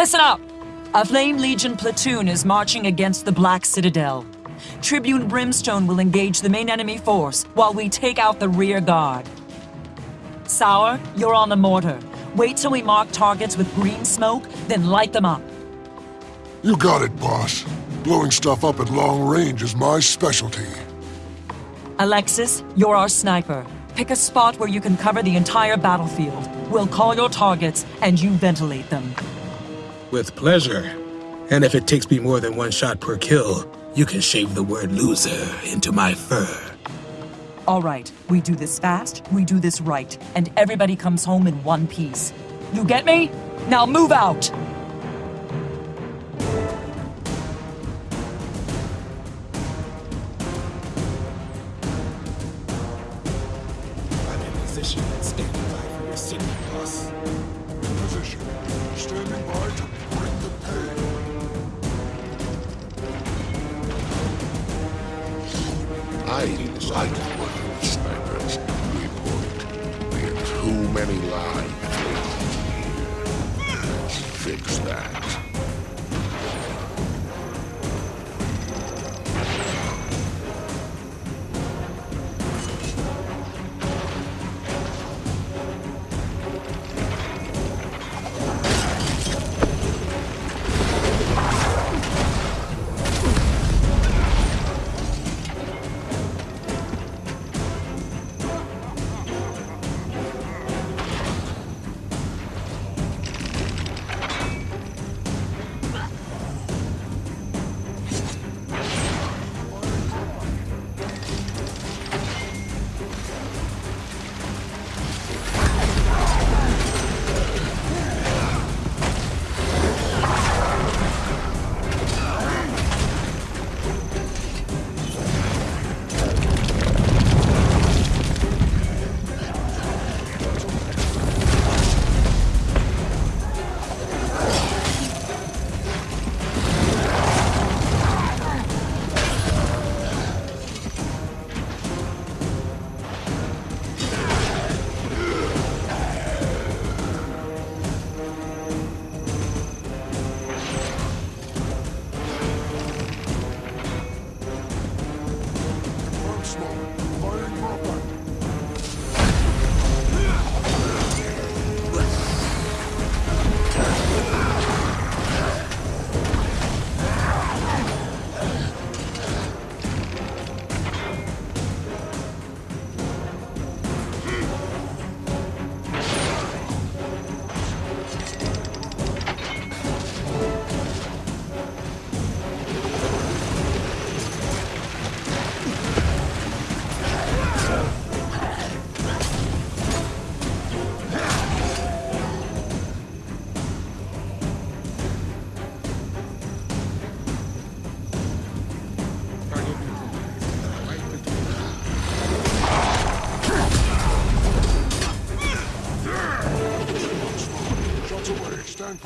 Listen up! A Flame Legion platoon is marching against the Black Citadel. Tribune Brimstone will engage the main enemy force while we take out the rear guard. Sour, you're on the mortar. Wait till we mark targets with green smoke, then light them up. You got it, boss. Blowing stuff up at long range is my specialty. Alexis, you're our sniper. Pick a spot where you can cover the entire battlefield. We'll call your targets, and you ventilate them. With pleasure. And if it takes me more than one shot per kill, you can shave the word loser into my fur. All right, we do this fast, we do this right, and everybody comes home in one piece. You get me? Now move out! I'm in position and standing by for your city, boss. Position. Standing by the. I like working with snipers. Report. We have too many lives. Let's fix that.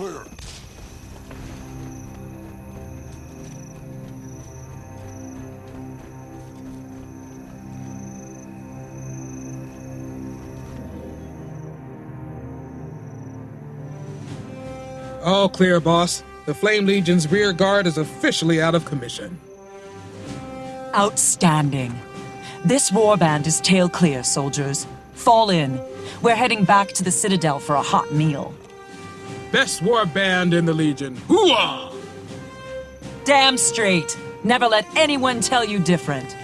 Clear. All clear, boss. The Flame Legion's rear guard is officially out of commission. Outstanding. This warband is tail clear, soldiers. Fall in. We're heading back to the Citadel for a hot meal. Best war band in the Legion. Hooah! Damn straight. Never let anyone tell you different.